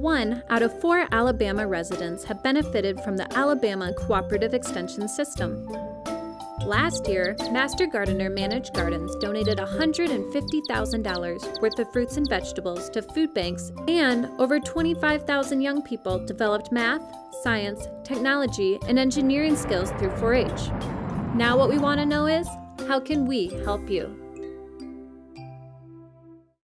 one out of four Alabama residents have benefited from the Alabama Cooperative Extension System. Last year, Master Gardener Managed Gardens donated $150,000 worth of fruits and vegetables to food banks, and over 25,000 young people developed math, science, technology, and engineering skills through 4 H. Now, what we want to know is how can we help you?